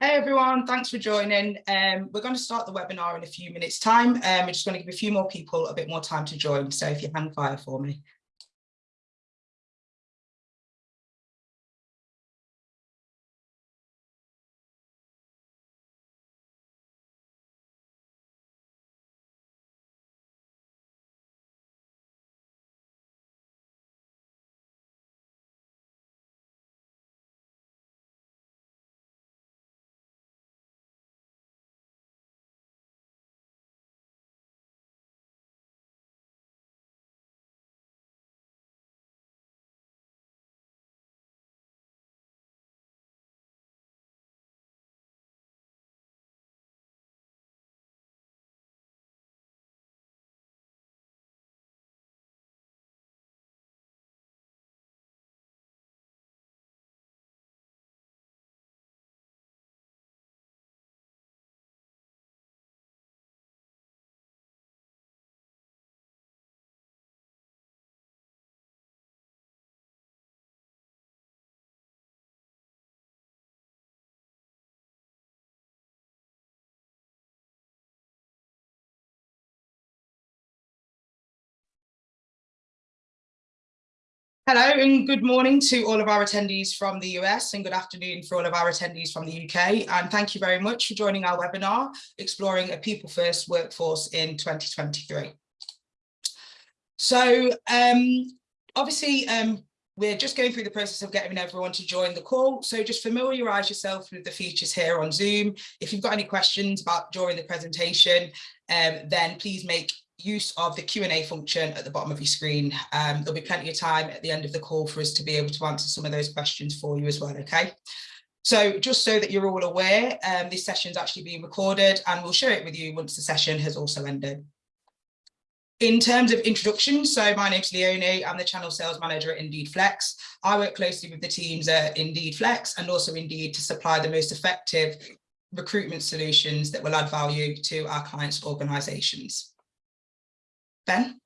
Hey everyone, thanks for joining. Um, we're going to start the webinar in a few minutes time. Um, we're just going to give a few more people a bit more time to join. So if you hang fire for me. Hello and good morning to all of our attendees from the US and good afternoon for all of our attendees from the UK. And thank you very much for joining our webinar, Exploring a People First Workforce in 2023. So um, obviously, um, we're just going through the process of getting everyone to join the call. So just familiarise yourself with the features here on Zoom. If you've got any questions about during the presentation, um, then please make use of the Q&A function at the bottom of your screen. Um, there'll be plenty of time at the end of the call for us to be able to answer some of those questions for you as well, okay? So just so that you're all aware, um, this session is actually being recorded and we'll share it with you once the session has also ended. In terms of introduction, so my name's Leonie, I'm the channel sales manager at Indeed Flex. I work closely with the teams at Indeed Flex and also Indeed to supply the most effective recruitment solutions that will add value to our clients' organisations. Ben?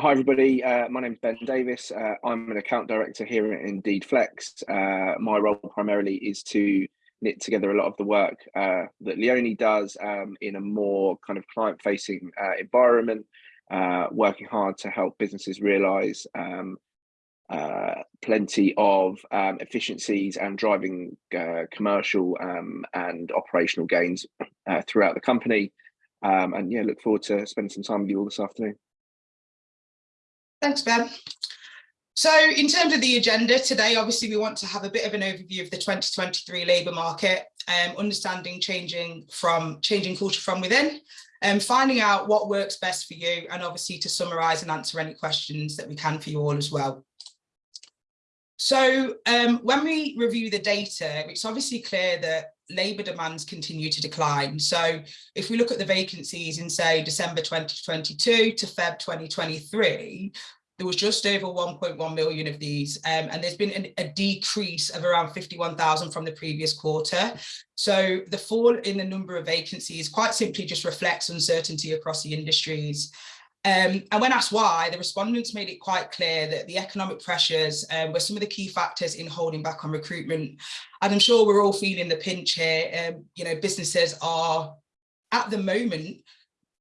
Hi everybody, uh, my name is Ben Davis. Uh, I'm an account director here at Indeed Flex. Uh, my role primarily is to knit together a lot of the work uh, that Leonie does um, in a more kind of client-facing uh, environment, uh, working hard to help businesses realise um, plenty of um, efficiencies and driving commercial um, and operational gains throughout the company. Um, and yeah, look forward to spending some time with you all this afternoon. Thanks, Ben. So in terms of the agenda today, obviously we want to have a bit of an overview of the 2023 labour market, um, understanding changing from changing culture from within, and um, finding out what works best for you, and obviously to summarise and answer any questions that we can for you all as well. So um, when we review the data, it's obviously clear that labour demands continue to decline. So if we look at the vacancies in say December 2022 to Feb 2023, there was just over 1.1 million of these um, and there's been an, a decrease of around 51,000 from the previous quarter. So the fall in the number of vacancies quite simply just reflects uncertainty across the industries um, and when asked why, the respondents made it quite clear that the economic pressures um, were some of the key factors in holding back on recruitment. And I'm sure we're all feeling the pinch here. Um, you know, businesses are at the moment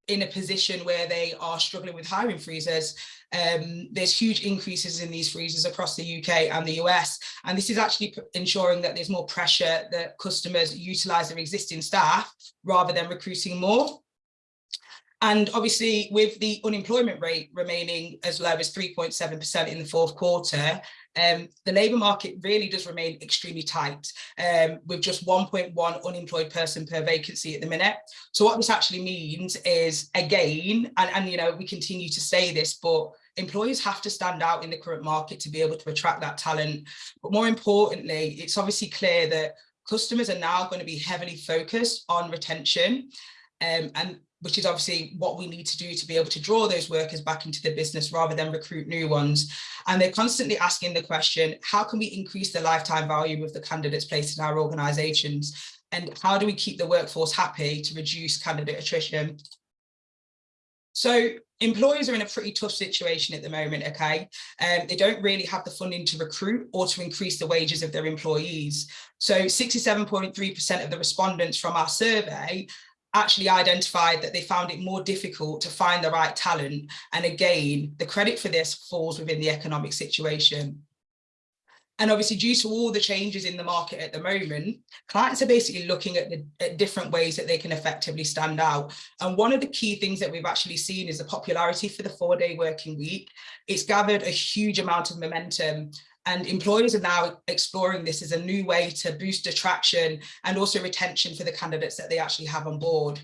in a position where they are struggling with hiring freezes. Um, there's huge increases in these freezes across the UK and the US, and this is actually ensuring that there's more pressure that customers utilise their existing staff rather than recruiting more. And obviously with the unemployment rate remaining as low as 3.7% in the fourth quarter, um, the labour market really does remain extremely tight um, with just 1.1 unemployed person per vacancy at the minute. So what this actually means is again, and, and you know, we continue to say this, but employers have to stand out in the current market to be able to attract that talent. But more importantly, it's obviously clear that customers are now going to be heavily focused on retention um, and which is obviously what we need to do to be able to draw those workers back into the business rather than recruit new ones. And they're constantly asking the question, how can we increase the lifetime value of the candidates placed in our organisations? And how do we keep the workforce happy to reduce candidate attrition? So employers are in a pretty tough situation at the moment, okay? Um, they don't really have the funding to recruit or to increase the wages of their employees. So 67.3% of the respondents from our survey actually identified that they found it more difficult to find the right talent. And again, the credit for this falls within the economic situation. And obviously due to all the changes in the market at the moment, clients are basically looking at, the, at different ways that they can effectively stand out. And one of the key things that we've actually seen is the popularity for the four day working week. It's gathered a huge amount of momentum and employers are now exploring this as a new way to boost attraction and also retention for the candidates that they actually have on board.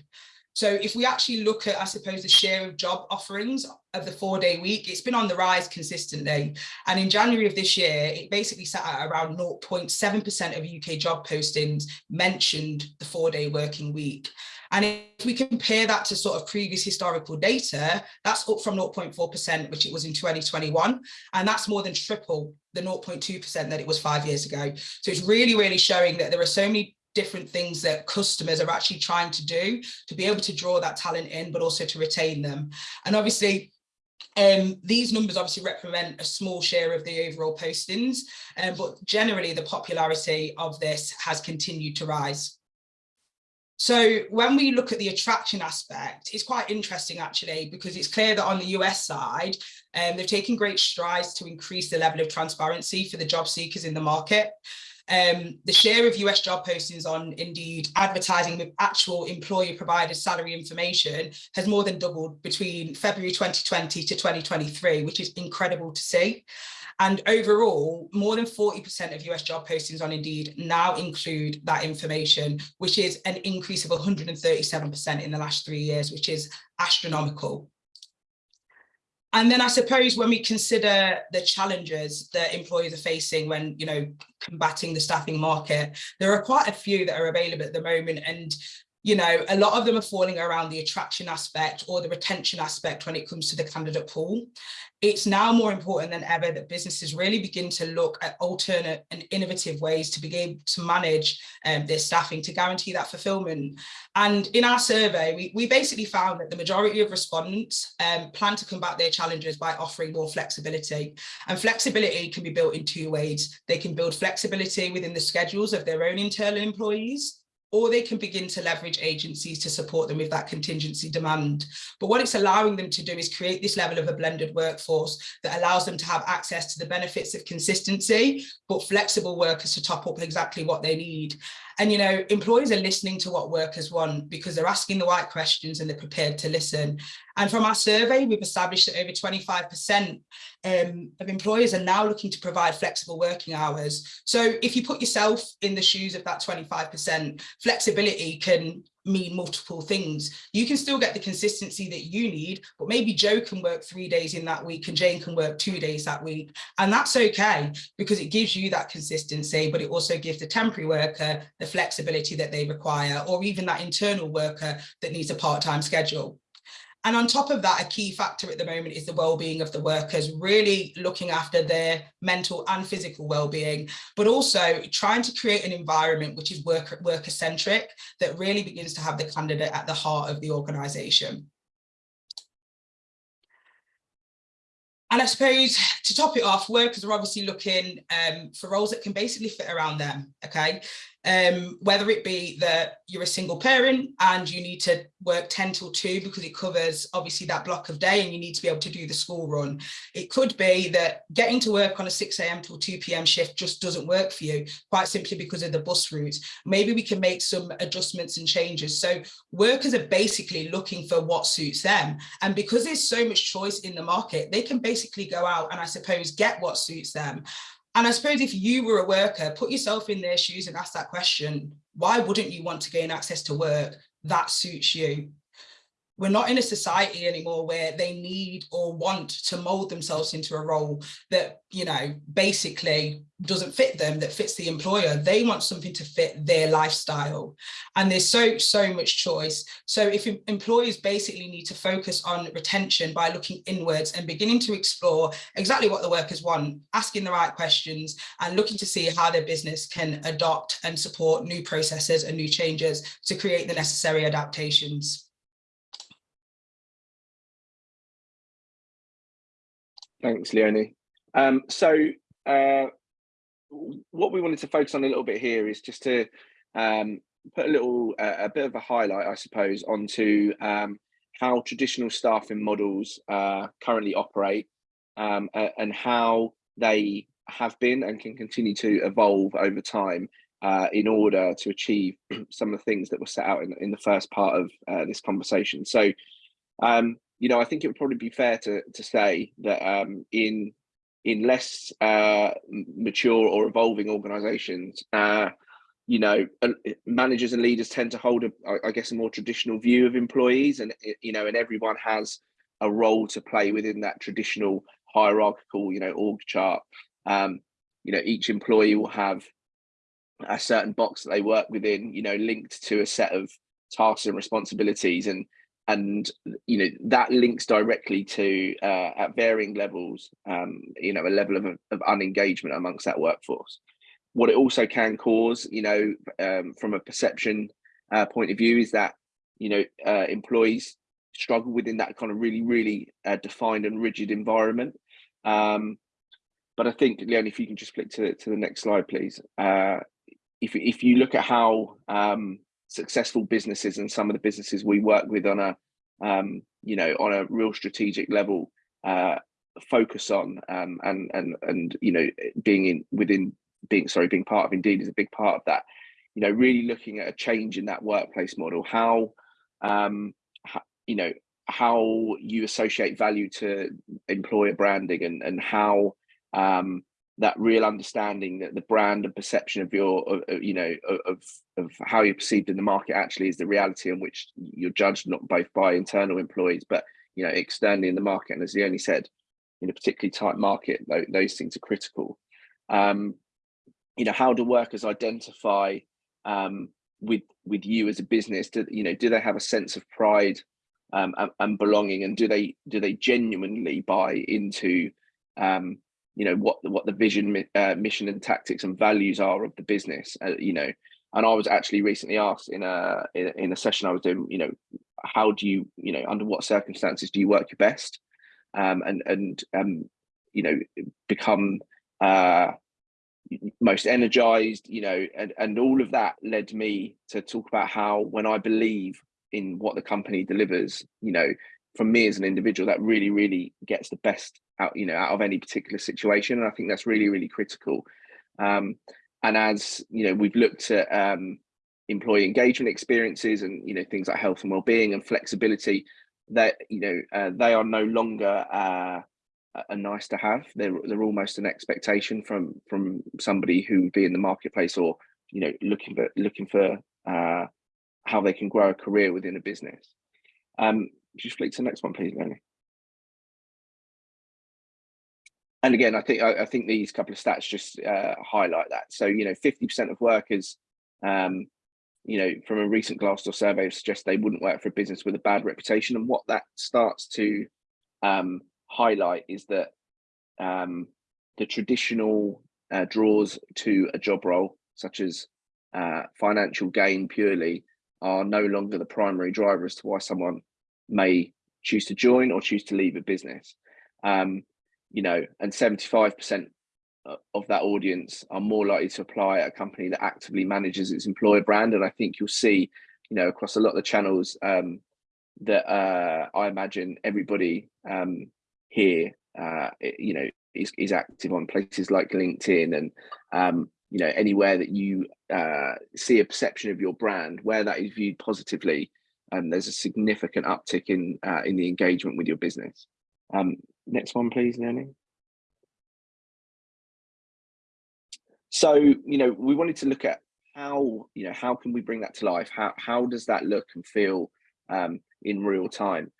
So if we actually look at, I suppose, the share of job offerings of the four day week, it's been on the rise consistently. And in January of this year, it basically sat at around 0.7% of UK job postings mentioned the four day working week. And if we compare that to sort of previous historical data, that's up from 0.4%, which it was in 2021. And that's more than triple the 0.2% that it was five years ago. So it's really, really showing that there are so many different things that customers are actually trying to do to be able to draw that talent in, but also to retain them. And obviously, um, these numbers obviously represent a small share of the overall postings, um, but generally the popularity of this has continued to rise. So when we look at the attraction aspect, it's quite interesting actually, because it's clear that on the US side, um, they've taken great strides to increase the level of transparency for the job seekers in the market. Um, the share of US job postings on Indeed advertising with actual employer provided salary information has more than doubled between February 2020 to 2023, which is incredible to see. And overall, more than 40% of US job postings on Indeed now include that information, which is an increase of 137% in the last three years, which is astronomical. And then I suppose when we consider the challenges that employers are facing when, you know, combating the staffing market, there are quite a few that are available at the moment. And you know, a lot of them are falling around the attraction aspect or the retention aspect when it comes to the candidate pool. It's now more important than ever that businesses really begin to look at alternate and innovative ways to begin to manage um, their staffing to guarantee that fulfillment. And in our survey, we, we basically found that the majority of respondents um, plan to combat their challenges by offering more flexibility. And flexibility can be built in two ways. They can build flexibility within the schedules of their own internal employees, or they can begin to leverage agencies to support them with that contingency demand. But what it's allowing them to do is create this level of a blended workforce that allows them to have access to the benefits of consistency, but flexible workers to top up exactly what they need. And, you know, employers are listening to what workers want because they're asking the right questions and they're prepared to listen. And from our survey, we've established that over 25% um, of employers are now looking to provide flexible working hours. So if you put yourself in the shoes of that 25%, flexibility can mean multiple things. You can still get the consistency that you need, but maybe Joe can work three days in that week and Jane can work two days that week. And that's okay because it gives you that consistency, but it also gives the temporary worker the flexibility that they require, or even that internal worker that needs a part-time schedule. And on top of that, a key factor at the moment is the well-being of the workers, really looking after their mental and physical well-being, but also trying to create an environment which is worker, worker-centric that really begins to have the candidate at the heart of the organisation. And I suppose to top it off, workers are obviously looking um, for roles that can basically fit around them, okay? Um, whether it be that you're a single parent and you need to work 10 till 2 because it covers obviously that block of day and you need to be able to do the school run. It could be that getting to work on a 6 a.m. till 2 p.m. shift just doesn't work for you, quite simply because of the bus routes. Maybe we can make some adjustments and changes. So workers are basically looking for what suits them. And because there's so much choice in the market, they can basically go out and I suppose get what suits them. And I suppose if you were a worker, put yourself in their shoes and ask that question, why wouldn't you want to gain access to work that suits you? We're not in a society anymore where they need or want to mold themselves into a role that, you know, basically doesn't fit them, that fits the employer. They want something to fit their lifestyle. And there's so, so much choice. So if employers basically need to focus on retention by looking inwards and beginning to explore exactly what the workers want, asking the right questions and looking to see how their business can adopt and support new processes and new changes to create the necessary adaptations. Thanks, Leonie. Um, so uh, what we wanted to focus on a little bit here is just to um, put a little, uh, a bit of a highlight, I suppose, onto um, how traditional staffing models uh, currently operate um, and how they have been and can continue to evolve over time uh, in order to achieve some of the things that were set out in, in the first part of uh, this conversation. So, um, you know, I think it would probably be fair to, to say that um, in in less uh, mature or evolving organizations, uh, you know, managers and leaders tend to hold, a, I guess, a more traditional view of employees, and you know, and everyone has a role to play within that traditional hierarchical, you know, org chart. Um, you know, each employee will have a certain box that they work within, you know, linked to a set of tasks and responsibilities, and and you know that links directly to uh, at varying levels, um, you know, a level of of unengagement amongst that workforce what it also can cause, you know, um, from a perception uh, point of view, is that you know uh, employees struggle within that kind of really, really uh, defined and rigid environment. Um, but I think, Leon, if you can just flick to to the next slide, please. Uh, if if you look at how um, successful businesses and some of the businesses we work with on a um, you know on a real strategic level uh, focus on um, and and and you know being in within being sorry being part of indeed is a big part of that. You know really looking at a change in that workplace model how um how, you know how you associate value to employer branding and and how um that real understanding that the brand and perception of your of, you know of of how you're perceived in the market actually is the reality in which you're judged not both by internal employees but you know externally in the market. And as Leonie said in a particularly tight market those things are critical. Um, you know how do workers identify um, with with you as a business? Do you know do they have a sense of pride um, and, and, belonging? And do they do they genuinely buy into um, you know what what the vision uh, mission and tactics and values are of the business uh, you know. And i was actually recently asked in a in, a session i was doing you know how do you you know under what circumstances do you work your best? Um, and and um, you know become uh, most energized you know and, and all of that led me to talk about how when i believe in what the company delivers you know from me as an individual that really really gets the best out you know out of any particular situation and i think that's really really critical um, and as you know we've looked at um, employee engagement experiences and you know things like health and well-being and flexibility that you know uh, they are no longer uh, are nice to have. They're they're almost an expectation from from somebody who would be in the marketplace or you know looking for looking for uh, how they can grow a career within a business. Um, just flick to the next one, please, Lenny. And again, I think I, I, think these couple of stats just uh, highlight that. So you know, fifty percent of workers, um, you know, from a recent Glassdoor survey suggest they wouldn't work for a business with a bad reputation, and what that starts to um, highlight is that um, the traditional uh, draws to a job role, such as uh, financial gain purely, are no longer the primary driver as to why someone may choose to join or choose to leave a business. Um, you know, and 75% of that audience are more likely to apply at a company that actively manages its employer brand. And I think you'll see, you know, across a lot of the channels um, that uh, I imagine everybody um, here, uh, you know, is, is active on places like LinkedIn and, um, you know, anywhere that you uh, see a perception of your brand, where that is viewed positively, um, there's a significant uptick in uh, in the engagement with your business. Um, next one, please, Leonie. So, you know, we wanted to look at how, you know, how can we bring that to life? How, how does that look and feel um, in real time?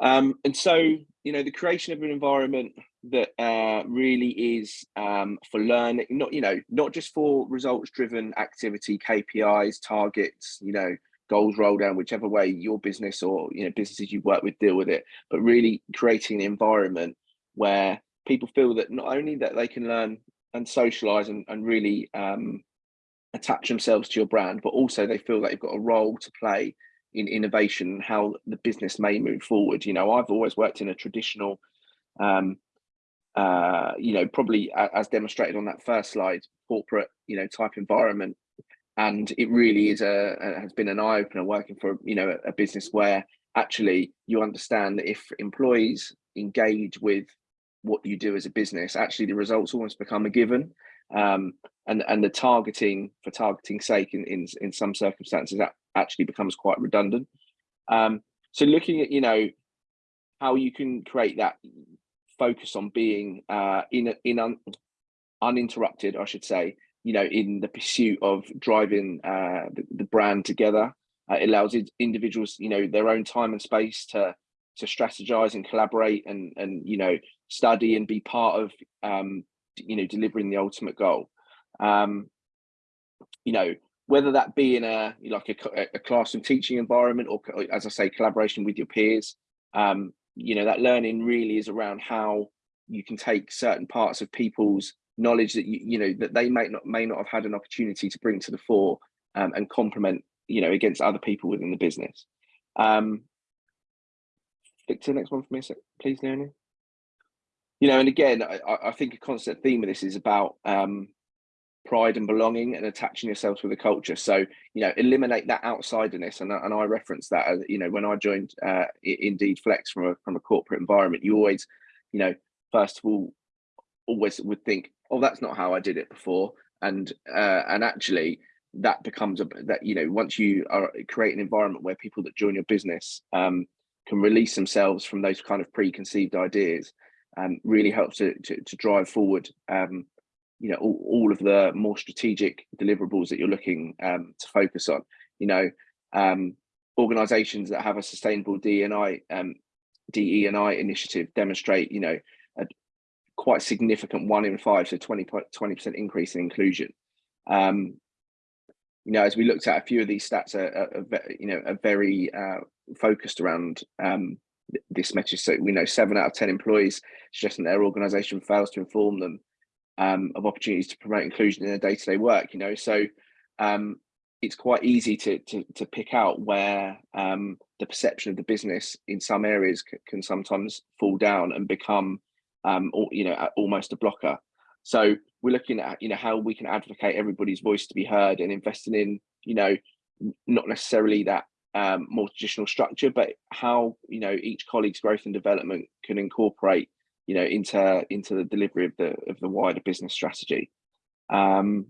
Um, and so, you know, the creation of an environment that uh, really is um, for learning, not, you know, not just for results driven activity, KPIs, targets, you know, goals roll down, whichever way your business or, you know, businesses you work with deal with it, but really creating an environment where people feel that not only that they can learn and socialize and, and really um, attach themselves to your brand, but also they feel that they've got a role to play in innovation how the business may move forward. You know, I've always worked in a traditional um, uh, you know, probably as demonstrated on that first slide, corporate, you know, type environment. And it really is a, a has been an eye opener working for, you know, a, a business where actually you understand that if employees engage with what you do as a business, actually the results almost become a given. Um, and and the targeting for targeting sake in in, in some circumstances that actually becomes quite redundant. Um, so looking at you know how you can create that focus on being uh, in in un, uninterrupted, I should say, you know, in the pursuit of driving uh, the, the brand together. Uh, it allows individuals, you know, their own time and space to to strategize and collaborate and and you know study and be part of um, you know delivering the ultimate goal. Um, you know, whether that be in a like a, a classroom teaching environment or as I say, collaboration with your peers. Um, you know, that learning really is around how you can take certain parts of people's knowledge that you, you know that they may not may not have had an opportunity to bring to the fore um, and complement you know against other people within the business. Um, flick to the next one for me, please, Leonie. You know, and again, I, I think a constant theme of this is about um, pride and belonging and attaching yourself to the culture. So, you know, eliminate that outsiderness. And, and I reference that you know, when I joined uh, Indeed Flex from a, from a corporate environment, you always, you know, first of all, always would think, oh, that's not how I did it before. And, uh, and actually that becomes a, that, you know, once you are create an environment where people that join your business um, can release themselves from those kind of preconceived ideas, um, really helps to, to, to drive forward um, you know all, all of the more strategic deliverables that you're looking um, to focus on you know um, organizations that have a sustainable DNI um, DE and I initiative demonstrate you know quite significant one in five so 20 percent increase in inclusion. Um, you know as we looked at a few of these stats are, are, are you know are very uh, focused around um, this message so we know seven out of ten employees suggesting their organization fails to inform them um, of opportunities to promote inclusion in their day-to-day work you know? So um, it's quite easy to, to, to pick out where um, the perception of the business in some areas can sometimes fall down and become um, or, you know almost a blocker. So we're looking at you know how we can advocate everybody's voice to be heard and investing in you know not necessarily that um, more traditional structure but how you know each colleague's growth and development can incorporate you know into into the delivery of the of the wider business strategy. Um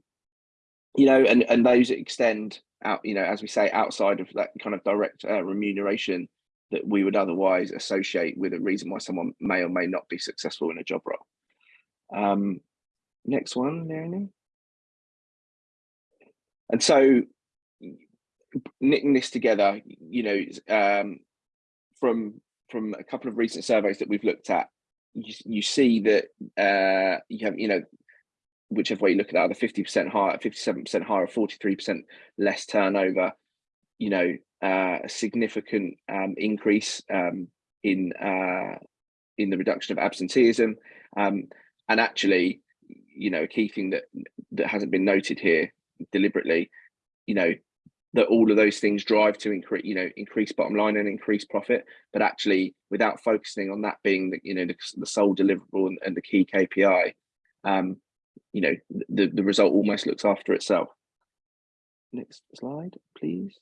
you know and and those extend out you know as we say outside of that kind of direct uh, remuneration that we would otherwise associate with a reason why someone may or may not be successful in a job role um next one Leonie. and so knitting this together you know um from from a couple of recent surveys that we've looked at you, you see that uh, you have, you know, whichever way you look at that, the 50% higher, 57% higher, 43% less turnover, you know, uh, a significant um, increase um, in uh, in the reduction of absenteeism. Um, and actually, you know, a key thing that that hasn't been noted here deliberately, you know, that all of those things drive to increase you know increase bottom line and increase profit. But actually without focusing on that being the you know the, the sole deliverable and, and, the key kpi um you know the the result almost looks after itself. Next slide please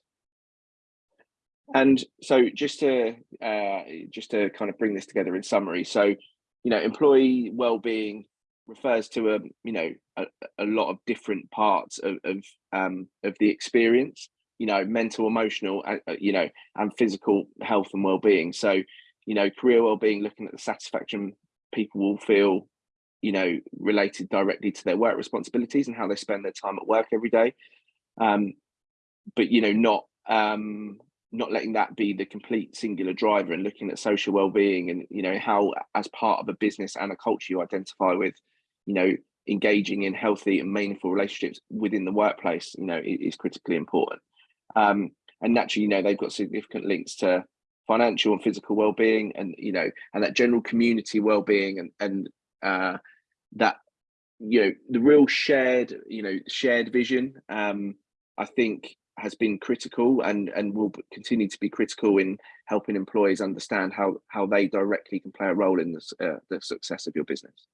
and so just to uh just to kind of bring this together in summary. So you know employee well-being refers to a you know a, a lot of different parts of, of um of the experience you know mental emotional uh, uh, you know and physical health and well-being. So you know career well-being looking at the satisfaction people will feel you know related directly to their work responsibilities and how they spend their time at work every day. Um but you know not um not letting that be the complete singular driver and looking at social well-being and you know how as part of a business and a culture you identify with you know engaging in healthy and meaningful relationships within the workplace you know is critically important. Um, and naturally, you know, they've got significant links to financial and physical well-being and, you know, and that general community well-being and, and uh, that, you know, the real shared, you know, shared vision, um, I think has been critical and and will continue to be critical in helping employees understand how how they directly can play a role in the, uh, the success of your business.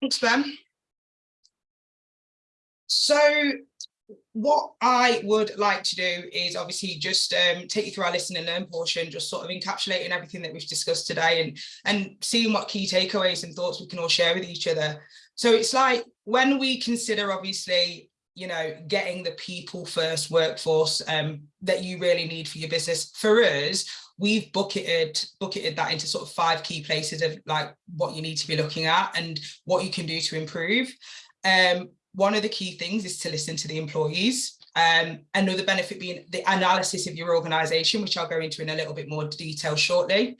Thanks, Ben. So what I would like to do is obviously just um, take you through our listen and learn portion, just sort of encapsulating everything that we've discussed today and, and seeing what key takeaways and thoughts we can all share with each other. So it's like when we consider obviously, you know, getting the people first workforce um, that you really need for your business, for us, we've bucketed bucketed that into sort of five key places of like what you need to be looking at and what you can do to improve. Um, one of the key things is to listen to the employees. Um, another benefit being the analysis of your organization, which I'll go into in a little bit more detail shortly.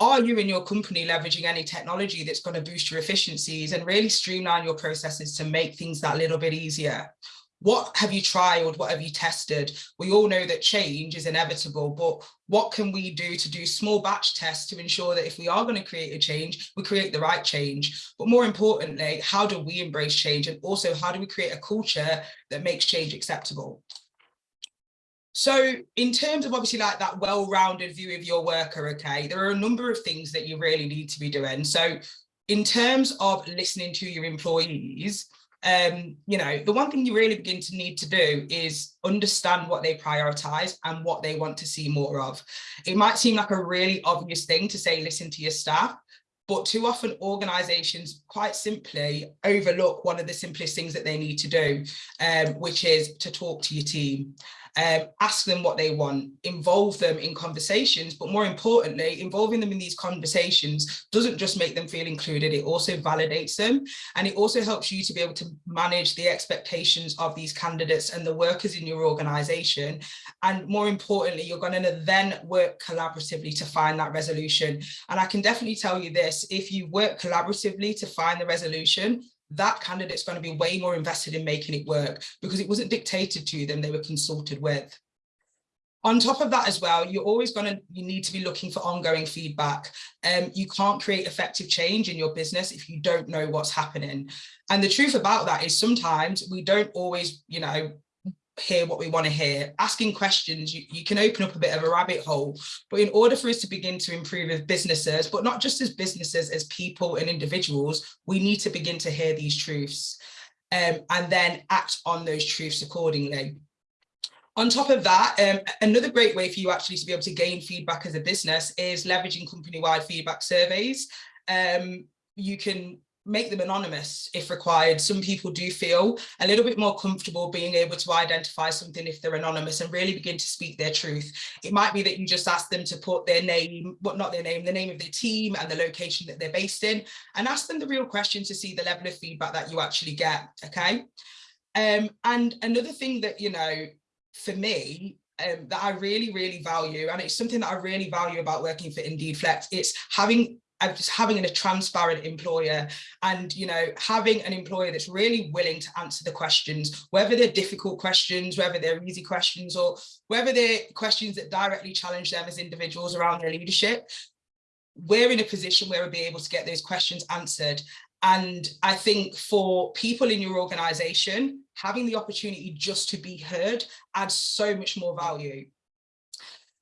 Are you in your company leveraging any technology that's going to boost your efficiencies and really streamline your processes to make things that little bit easier? what have you tried? what have you tested we all know that change is inevitable but what can we do to do small batch tests to ensure that if we are going to create a change we create the right change but more importantly how do we embrace change and also how do we create a culture that makes change acceptable so in terms of obviously like that well-rounded view of your worker okay there are a number of things that you really need to be doing so in terms of listening to your employees um, you know, the one thing you really begin to need to do is understand what they prioritize and what they want to see more of. It might seem like a really obvious thing to say, listen to your staff, but too often organizations quite simply overlook one of the simplest things that they need to do, um, which is to talk to your team um, ask them what they want, involve them in conversations, but more importantly, involving them in these conversations doesn't just make them feel included, it also validates them. And it also helps you to be able to manage the expectations of these candidates and the workers in your organization. And more importantly, you're going to then work collaboratively to find that resolution. And I can definitely tell you this, if you work collaboratively to find the resolution, that candidate's going to be way more invested in making it work because it wasn't dictated to them, they were consulted with. On top of that as well, you're always going to, you need to be looking for ongoing feedback. Um, you can't create effective change in your business if you don't know what's happening. And the truth about that is sometimes we don't always, you know, hear what we want to hear. Asking questions, you, you can open up a bit of a rabbit hole. But in order for us to begin to improve as businesses, but not just as businesses, as people and individuals, we need to begin to hear these truths um, and then act on those truths accordingly. On top of that, um, another great way for you actually to be able to gain feedback as a business is leveraging company-wide feedback surveys. Um, you can make them anonymous if required. Some people do feel a little bit more comfortable being able to identify something if they're anonymous and really begin to speak their truth. It might be that you just ask them to put their name, what not their name, the name of their team and the location that they're based in and ask them the real question to see the level of feedback that you actually get, okay? Um, and another thing that, you know, for me, um, that I really, really value, and it's something that I really value about working for Indeed Flex, it's having just having a transparent employer and you know having an employer that's really willing to answer the questions whether they're difficult questions whether they're easy questions or whether they're questions that directly challenge them as individuals around their leadership we're in a position where we'll be able to get those questions answered and I think for people in your organization, having the opportunity just to be heard adds so much more value.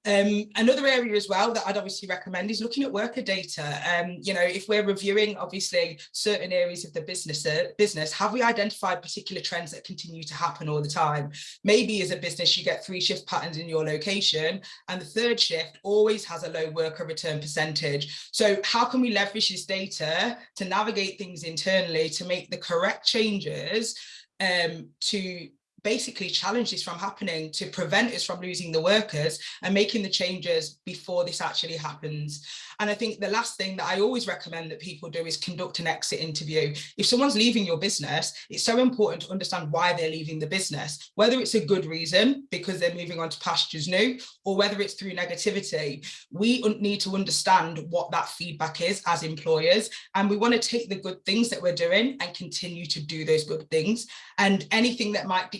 Um, another area as well that I'd obviously recommend is looking at worker data. Um, you know, if we're reviewing obviously certain areas of the business, uh, business, have we identified particular trends that continue to happen all the time? Maybe as a business, you get three shift patterns in your location and the third shift always has a low worker return percentage. So how can we leverage this data to navigate things internally to make the correct changes um, to basically challenge this from happening to prevent us from losing the workers and making the changes before this actually happens. And I think the last thing that I always recommend that people do is conduct an exit interview. If someone's leaving your business, it's so important to understand why they're leaving the business, whether it's a good reason because they're moving on to pastures new, or whether it's through negativity. We need to understand what that feedback is as employers, and we want to take the good things that we're doing and continue to do those good things. And anything that might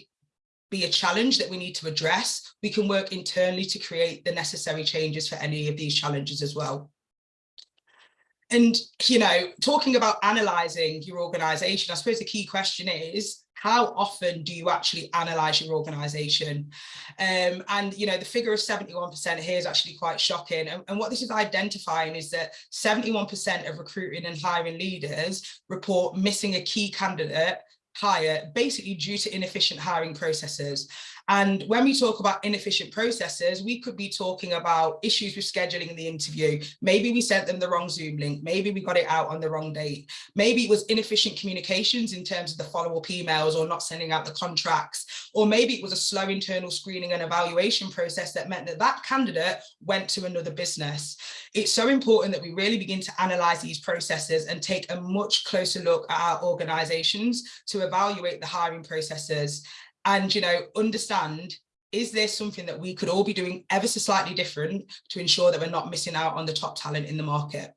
be a challenge that we need to address, we can work internally to create the necessary changes for any of these challenges as well. and, you know, talking about analysing your organisation, I suppose the key question is, how often do you actually analyze your organization? Um, and, you know, the figure of 71% here is actually quite shocking. And, and what this is identifying is that 71% of recruiting and hiring leaders report missing a key candidate hire basically due to inefficient hiring processes. And when we talk about inefficient processes, we could be talking about issues with scheduling the interview. Maybe we sent them the wrong Zoom link. Maybe we got it out on the wrong date. Maybe it was inefficient communications in terms of the follow-up emails or not sending out the contracts. Or maybe it was a slow internal screening and evaluation process that meant that that candidate went to another business. It's so important that we really begin to analyze these processes and take a much closer look at our organizations to evaluate the hiring processes and, you know, understand, is there something that we could all be doing ever so slightly different to ensure that we're not missing out on the top talent in the market?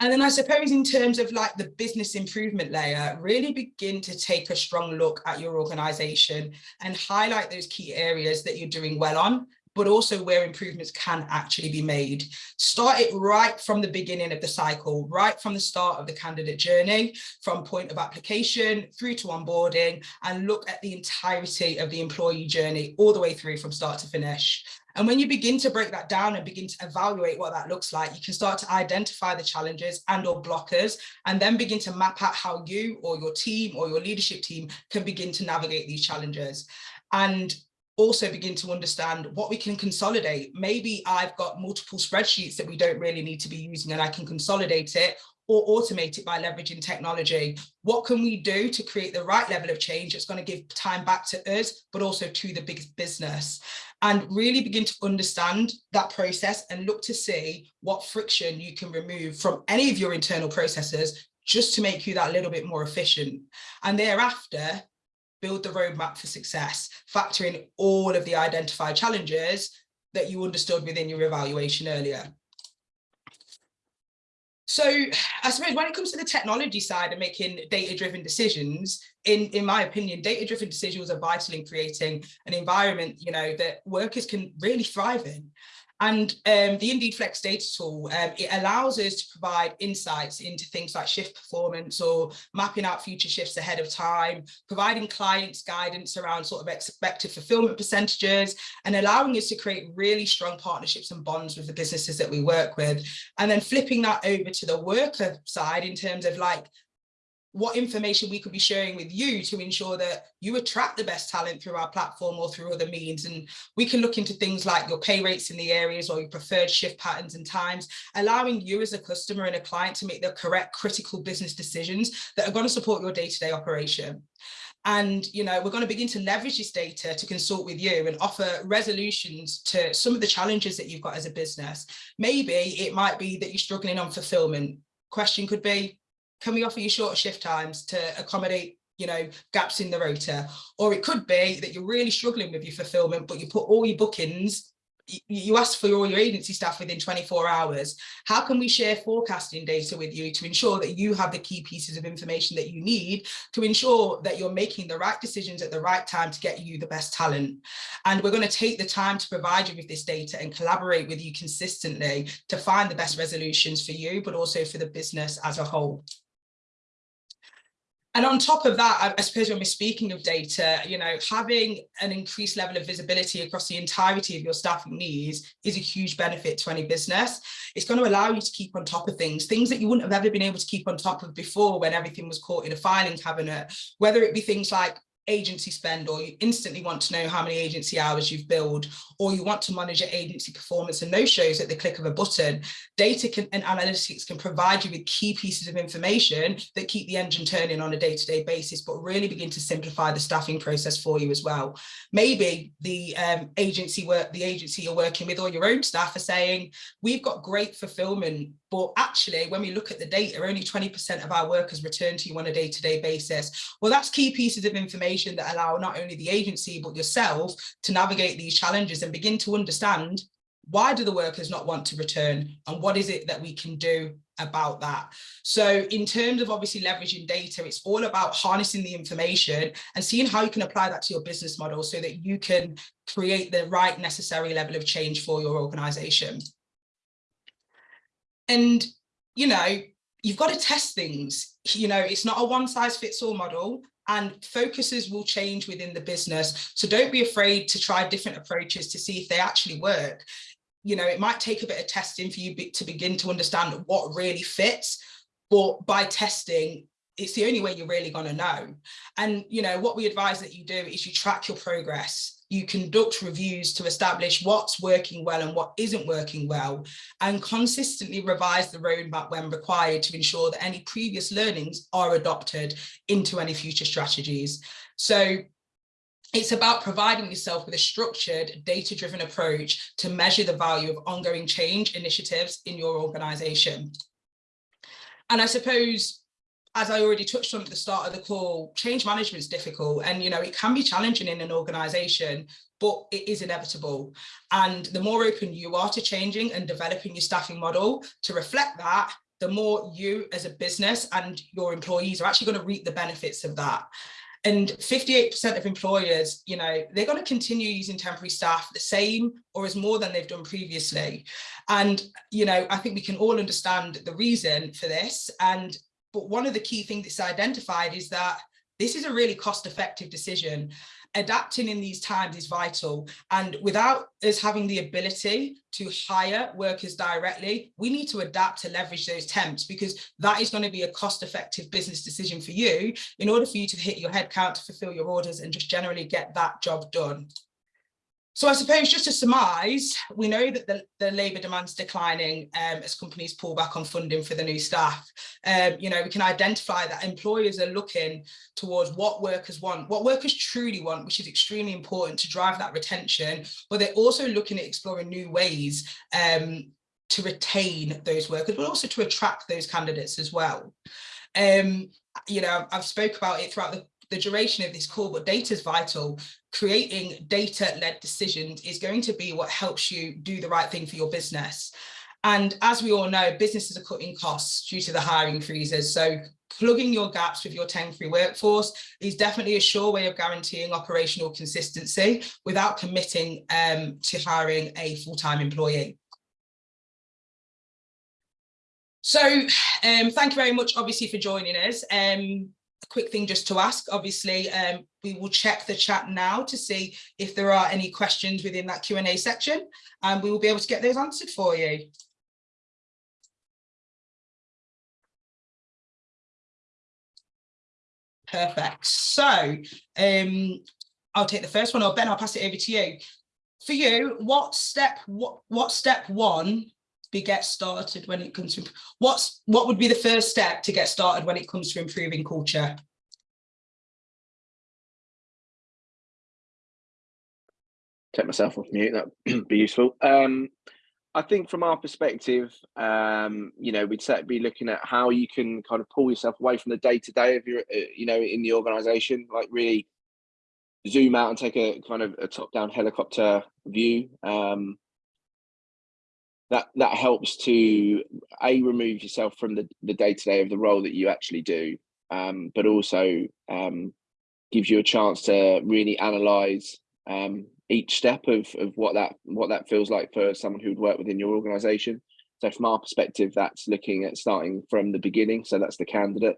And then I suppose in terms of like the business improvement layer, really begin to take a strong look at your organization and highlight those key areas that you're doing well on but also where improvements can actually be made. Start it right from the beginning of the cycle, right from the start of the candidate journey, from point of application through to onboarding, and look at the entirety of the employee journey all the way through from start to finish. And when you begin to break that down and begin to evaluate what that looks like, you can start to identify the challenges and or blockers, and then begin to map out how you or your team or your leadership team can begin to navigate these challenges. And also begin to understand what we can consolidate. Maybe I've got multiple spreadsheets that we don't really need to be using and I can consolidate it or automate it by leveraging technology. What can we do to create the right level of change that's going to give time back to us, but also to the big business? And really begin to understand that process and look to see what friction you can remove from any of your internal processes just to make you that little bit more efficient. And thereafter, build the roadmap for success, factor in all of the identified challenges that you understood within your evaluation earlier. So I suppose when it comes to the technology side and making data-driven decisions, in, in my opinion, data-driven decisions are vital in creating an environment, you know, that workers can really thrive in. And um, the Indeed Flex data tool, um, it allows us to provide insights into things like shift performance or mapping out future shifts ahead of time, providing clients guidance around sort of expected fulfillment percentages, and allowing us to create really strong partnerships and bonds with the businesses that we work with. And then flipping that over to the worker side in terms of like what information we could be sharing with you to ensure that you attract the best talent through our platform or through other means. And we can look into things like your pay rates in the areas or your preferred shift patterns and times, allowing you as a customer and a client to make the correct critical business decisions that are going to support your day-to-day -day operation. And, you know, we're going to begin to leverage this data to consult with you and offer resolutions to some of the challenges that you've got as a business. Maybe it might be that you're struggling on fulfillment. Question could be, can we offer you shorter shift times to accommodate you know gaps in the rota or it could be that you're really struggling with your fulfillment but you put all your bookings you ask for all your agency staff within 24 hours. How can we share forecasting data with you to ensure that you have the key pieces of information that you need to ensure that you're making the right decisions at the right time to get you the best talent? And we're going to take the time to provide you with this data and collaborate with you consistently to find the best resolutions for you but also for the business as a whole and on top of that, I, suppose when we're speaking of data, you know, having an increased level of visibility across the entirety of your staffing needs is a huge benefit to any business. It's going to allow you to keep on top of things, things that you wouldn't have ever been able to keep on top of before when everything was caught in a filing cabinet, whether it be things like agency spend or you instantly want to know how many agency hours you've billed or you want to monitor agency performance and no shows at the click of a button data can, and analytics can provide you with key pieces of information that keep the engine turning on a day-to-day -day basis but really begin to simplify the staffing process for you as well. Maybe the um, agency work the agency you're working with or your own staff are saying we've got great fulfillment but actually when we look at the data only 20 percent of our workers return to you on a day-to-day -day basis. Well that's key pieces of information information that allow not only the agency but yourself to navigate these challenges and begin to understand why do the workers not want to return and what is it that we can do about that. So in terms of obviously leveraging data it's all about harnessing the information and seeing how you can apply that to your business model so that you can create the right necessary level of change for your organization And, you know, you've got to test things. You know, it's not a one size fits all model and focuses will change within the business. So don't be afraid to try different approaches to see if they actually work. You know, it might take a bit of testing for you to begin to understand what really fits, but by testing, it's the only way you're really going to know. And, you know, what we advise that you do is you track your progress you conduct reviews to establish what's working well and what isn't working well, and consistently revise the roadmap when required to ensure that any previous learnings are adopted into any future strategies. So it's about providing yourself with a structured, data-driven approach to measure the value of ongoing change initiatives in your organisation. And I suppose as I already touched on at the start of the call, change management is difficult and, you know, it can be challenging in an organization, but it is inevitable. And the more open you are to changing and developing your staffing model to reflect that, the more you as a business and your employees are actually going to reap the benefits of that. And 58% of employers, you know, they're going to continue using temporary staff the same or as more than they've done previously. And, you know, I think we can all understand the reason for this. And but one of the key things that's identified is that this is a really cost effective decision. Adapting in these times is vital. And without us having the ability to hire workers directly, we need to adapt to leverage those temps because that is going to be a cost effective business decision for you in order for you to hit your headcount to fulfill your orders and just generally get that job done. So I suppose just to surmise, we know that the, the labour demand's declining um, as companies pull back on funding for the new staff. Um, you know, we can identify that employers are looking towards what workers want, what workers truly want, which is extremely important to drive that retention, but they're also looking at exploring new ways um, to retain those workers, but also to attract those candidates as well. Um, you know, I've spoke about it throughout the the duration of this call, but data is vital. Creating data-led decisions is going to be what helps you do the right thing for your business. And as we all know, businesses are cutting costs due to the hiring freezes. So plugging your gaps with your temporary workforce is definitely a sure way of guaranteeing operational consistency without committing um, to hiring a full-time employee. So um, thank you very much, obviously, for joining us. Um, quick thing just to ask, obviously, um, we will check the chat now to see if there are any questions within that Q&A section, and we will be able to get those answered for you. Perfect. So um, I'll take the first one, or Ben, I'll pass it over to you. For you, what step, what, what step one be get started when it comes to what's what would be the first step to get started when it comes to improving culture take myself off mute that'd be useful um I think from our perspective, um, you know, we'd be looking at how you can kind of pull yourself away from the day to day of your, uh, you know, in the organisation, like really zoom out and take a kind of a top down helicopter view. Um, that that helps to a remove yourself from the the day to day of the role that you actually do, um, but also um, gives you a chance to really analyze um, each step of of what that what that feels like for someone who'd work within your organization. So from our perspective, that's looking at starting from the beginning. So that's the candidate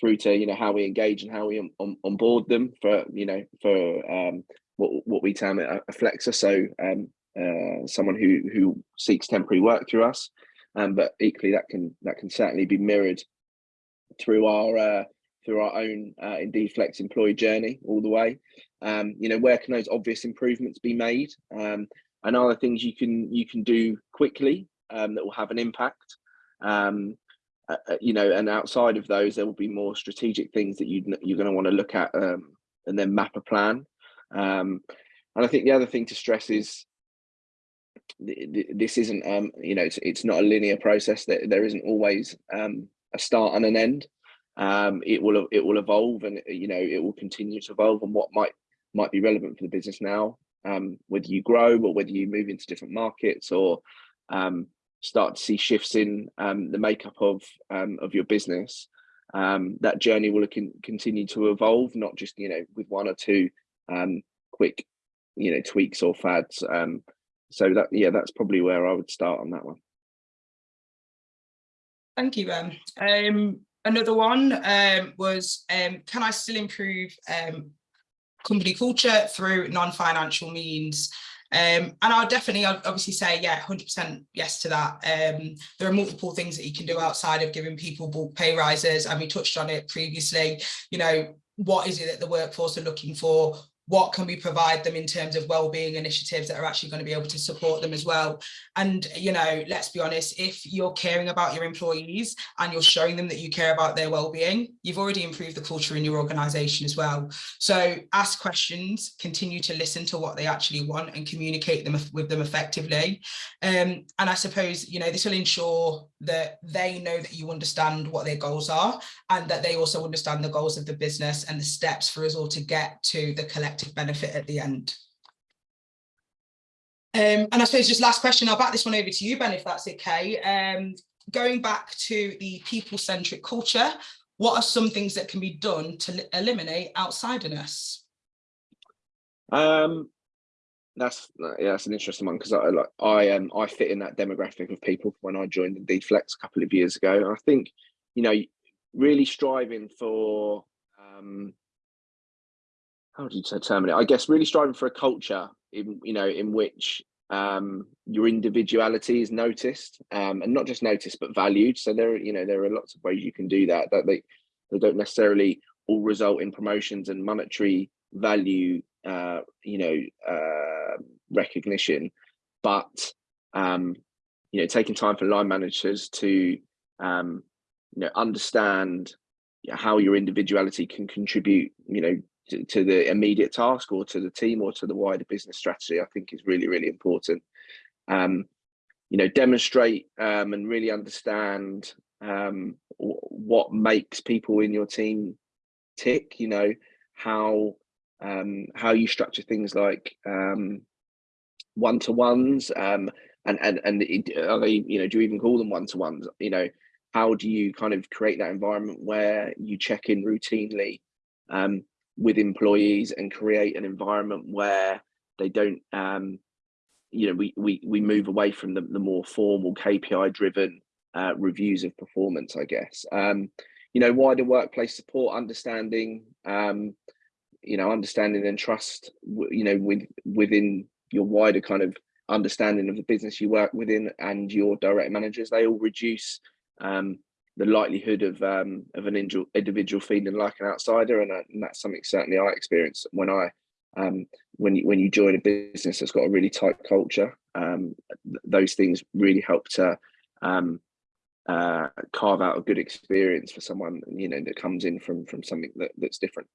through to you know how we engage and how we on, on, onboard them for you know for um, what what we term a, a flexer. So um, uh, someone who who seeks temporary work through us. Um, but equally, that can that can certainly be mirrored through our uh, through our own uh, Indeed Flex employee journey all the way. Um, you know, where can those obvious improvements be made? Um, and other things you can you can do quickly um, that will have an impact. Um, uh, uh you know, and outside of those, there will be more strategic things that you you're going to want to look at um, and then map a plan. Um, and I think the other thing to stress is this isn't um you know it's, it's not a linear process. That there isn't always um a start and an end. Um it will it will evolve and you know it will continue to evolve and what might might be relevant for the business now um whether you grow or whether you move into different markets or um start to see shifts in um the makeup of um of your business um that journey will con continue to evolve not just you know with one or two um quick you know tweaks or fads um so that yeah that's probably where i would start on that one Thank you, Ben. Um, another one um, was, um, can I still improve um, company culture through non-financial means? Um, and I'll definitely obviously say, yeah, 100% yes to that. Um, there are multiple things that you can do outside of giving people bulk pay rises. And we touched on it previously, you know, what is it that the workforce are looking for? What can we provide them in terms of well-being initiatives that are actually going to be able to support them as well? And you know let's be honest if you're caring about your employees and you're showing them that you care about their well-being you've already improved the culture in your organization as well. So ask questions continue to listen to what they actually want and communicate them with them effectively. Um, and i suppose you know this will ensure that they know that you understand what their goals are and that they also understand the goals of the business and the steps for us all to get to the collective benefit at the end. Um, and I suppose just last question, I'll back this one over to you, Ben, if that's okay. Um, going back to the people-centric culture, what are some things that can be done to eliminate outsiderness? Um, that's yeah, that's an interesting one because I like I um I fit in that demographic of people when I joined the Flex a couple of years ago. And I think you know really striving for um how do you determine it? I guess really striving for a culture in you know in which um, your individuality is noticed um, and not just noticed but valued. So there you know there are lots of ways you can do that that they they don't necessarily all result in promotions and monetary value uh, you know uh, recognition, but um, you know taking time for line managers to um, you know understand how your individuality can contribute you know to, to, the immediate task or to the team or to the wider business strategy, I think is really, really important. Um, you know, demonstrate um, and really understand um, what makes people in your team tick, you know, how um, how you structure things like um, one-to-ones um, and, and, and they, you know, do you even call them one-to-ones? You know, how do you kind of create that environment where you check in routinely um, with employees and create an environment where they don't um, you know we we we move away from the, the more formal kpi driven uh, reviews of performance i guess um, you know wider workplace support understanding um, you know understanding and trust you know with within your wider kind of understanding of the business you work within and your direct managers they all reduce um, the likelihood of um, of an individual feeling like an outsider, and, uh, and, that's something certainly I experienced when I um, when you when you join a business that's got a really tight culture. Um, th those things really help to um, uh, carve out a good experience for someone you know that comes in from from something that, that's different.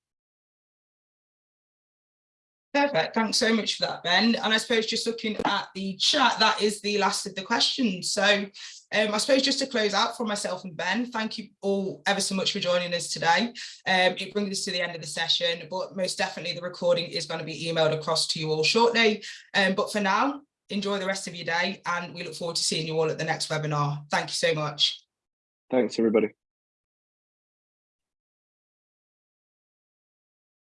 Perfect. Thanks so much for that, Ben. And I suppose just looking at the chat, that is the last of the questions. So um, I suppose just to close out for myself and Ben, thank you all ever so much for joining us today. Um, it brings us to the end of the session, but most definitely the recording is going to be emailed across to you all shortly. Um, but for now, enjoy the rest of your day and we look forward to seeing you all at the next webinar. Thank you so much. Thanks, everybody.